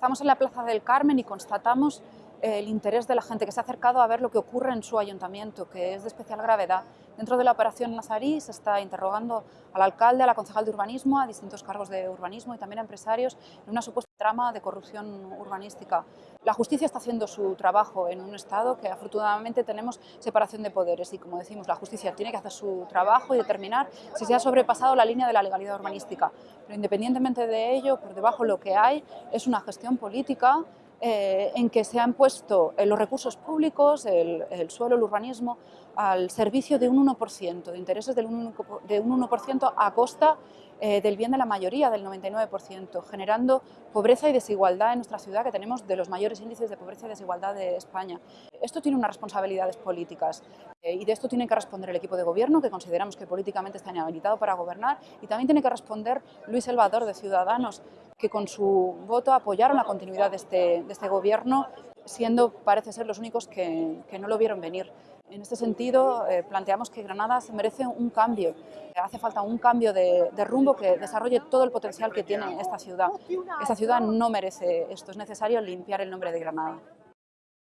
Estamos en la Plaza del Carmen y constatamos el interés de la gente que se ha acercado a ver lo que ocurre en su ayuntamiento, que es de especial gravedad. Dentro de la operación Nazarí se está interrogando al alcalde, a la concejal de urbanismo, a distintos cargos de urbanismo y también a empresarios en una supuesta trama de corrupción urbanística. La justicia está haciendo su trabajo en un Estado que afortunadamente tenemos separación de poderes y como decimos la justicia tiene que hacer su trabajo y determinar si se ha sobrepasado la línea de la legalidad urbanística. Pero independientemente de ello, por debajo lo que hay es una gestión política eh, en que se han puesto eh, los recursos públicos, el, suelo, el urbanismo, al servicio de un 1%, de intereses de un 1% a costa eh, del bien de la mayoría, del 99%, generando pobreza y desigualdad en nuestra ciudad, que tenemos de los mayores índices de pobreza y desigualdad de España. Esto tiene unas responsabilidades políticas y de esto tiene que responder el equipo de gobierno, que consideramos que políticamente está inhabilitado para gobernar, y también tiene que responder Luis Salvador de Ciudadanos, que con su voto apoyaron la continuidad de este, este gobierno, siendo, parece ser, los únicos que, que no lo vieron venir. En este sentido, eh, planteamos que Granada se merece un cambio. Hace falta un cambio de, de, rumbo que desarrolle todo el potencial que tiene esta ciudad. Esta ciudad no merece esto, es necesario limpiar el nombre de Granada.